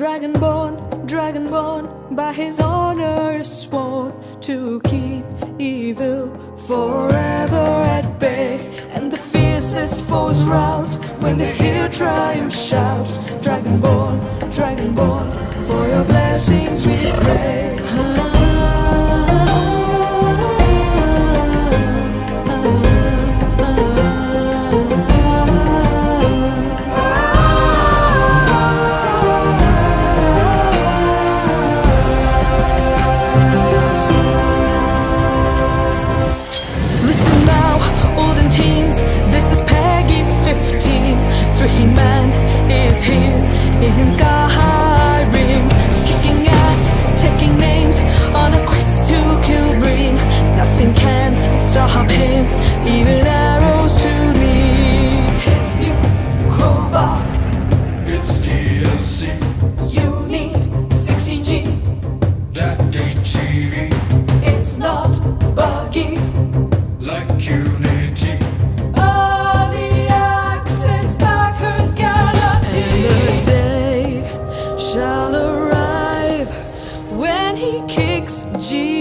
Dragonborn, Dragonborn, by his honor is sworn to keep evil forever at bay. And the fiercest foes rout when they hear triumph shout. Dragonborn, Dragonborn, for your blessings we pray. You need 16G. that HEV, It's not buggy. like Unity. Backers the day shall arrive when he kicks G-Man